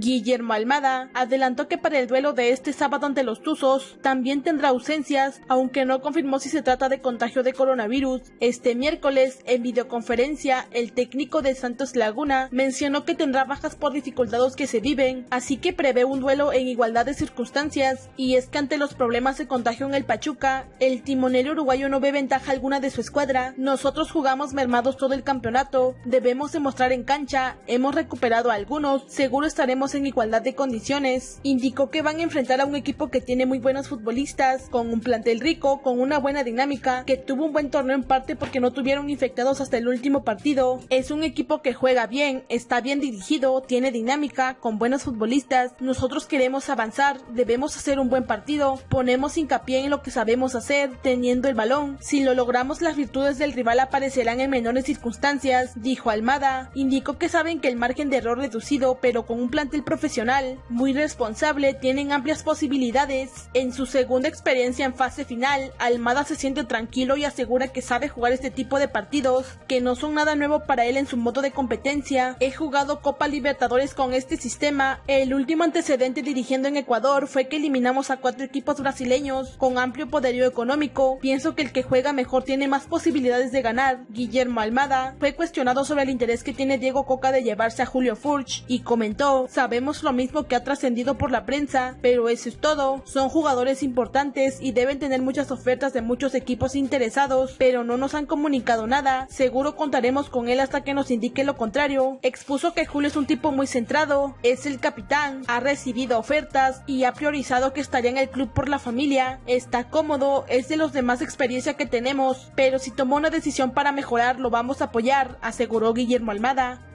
Guillermo Almada adelantó que para el duelo de este sábado ante los Tuzos también tendrá ausencias, aunque no confirmó si se trata de contagio de coronavirus. Este miércoles, en videoconferencia, el técnico de Santos Laguna mencionó que tendrá bajas por dificultades que se viven, así que prevé un duelo en igualdad de circunstancias, y es que ante los problemas de contagio en el Pachuca, el timonel uruguayo no ve ventaja alguna de su escuadra. Nosotros jugamos mermados todo el campeonato, debemos demostrar en cancha, hemos recuperado algunos, seguro estaremos en igualdad de condiciones. Indicó que van a enfrentar a un equipo que tiene muy buenos futbolistas, con un plantel rico, con una buena dinámica, que tuvo un buen torneo en parte porque no tuvieron infectados hasta el último partido. Es un equipo que juega bien, está bien dirigido, tiene dinámica, con buenos futbolistas. Nosotros queremos avanzar, debemos hacer un buen partido, ponemos hincapié en lo que sabemos hacer, teniendo el balón. Si lo logramos, las virtudes del rival aparecerán en menores circunstancias, dijo Almada. Indicó que saben que el margen de error reducido, pero con un plantel el profesional, muy responsable, tienen amplias posibilidades. En su segunda experiencia en fase final, Almada se siente tranquilo y asegura que sabe jugar este tipo de partidos, que no son nada nuevo para él en su modo de competencia. He jugado Copa Libertadores con este sistema. El último antecedente dirigiendo en Ecuador fue que eliminamos a cuatro equipos brasileños con amplio poderío económico. Pienso que el que juega mejor tiene más posibilidades de ganar. Guillermo Almada fue cuestionado sobre el interés que tiene Diego Coca de llevarse a Julio Furch y comentó, sabemos lo mismo que ha trascendido por la prensa, pero eso es todo. Son jugadores importantes y deben tener muchas ofertas de muchos equipos interesados, pero no nos han comunicado nada. Seguro contaremos con él hasta que nos indique lo contrario. Expuso que Julio es un tipo muy centrado, es el capitán, ha recibido ofertas y ha priorizado que estaría en el club por la familia. Está cómodo, es de los de más experiencia que tenemos, pero si tomó una decisión para mejorar lo vamos a apoyar, aseguró Guillermo Almada.